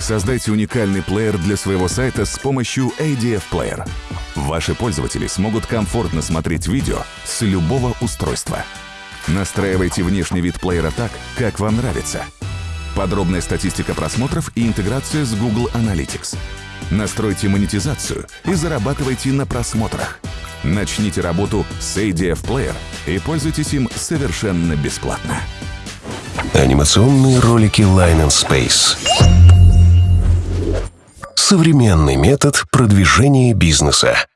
Создайте уникальный плеер для своего сайта с помощью ADF Player. Ваши пользователи смогут комфортно смотреть видео с любого устройства. Настраивайте внешний вид плеера так, как вам нравится. Подробная статистика просмотров и интеграция с Google Analytics. Настройте монетизацию и зарабатывайте на просмотрах. Начните работу с ADF Player и пользуйтесь им совершенно бесплатно. Анимационные ролики Line and Space. Современный метод продвижения бизнеса.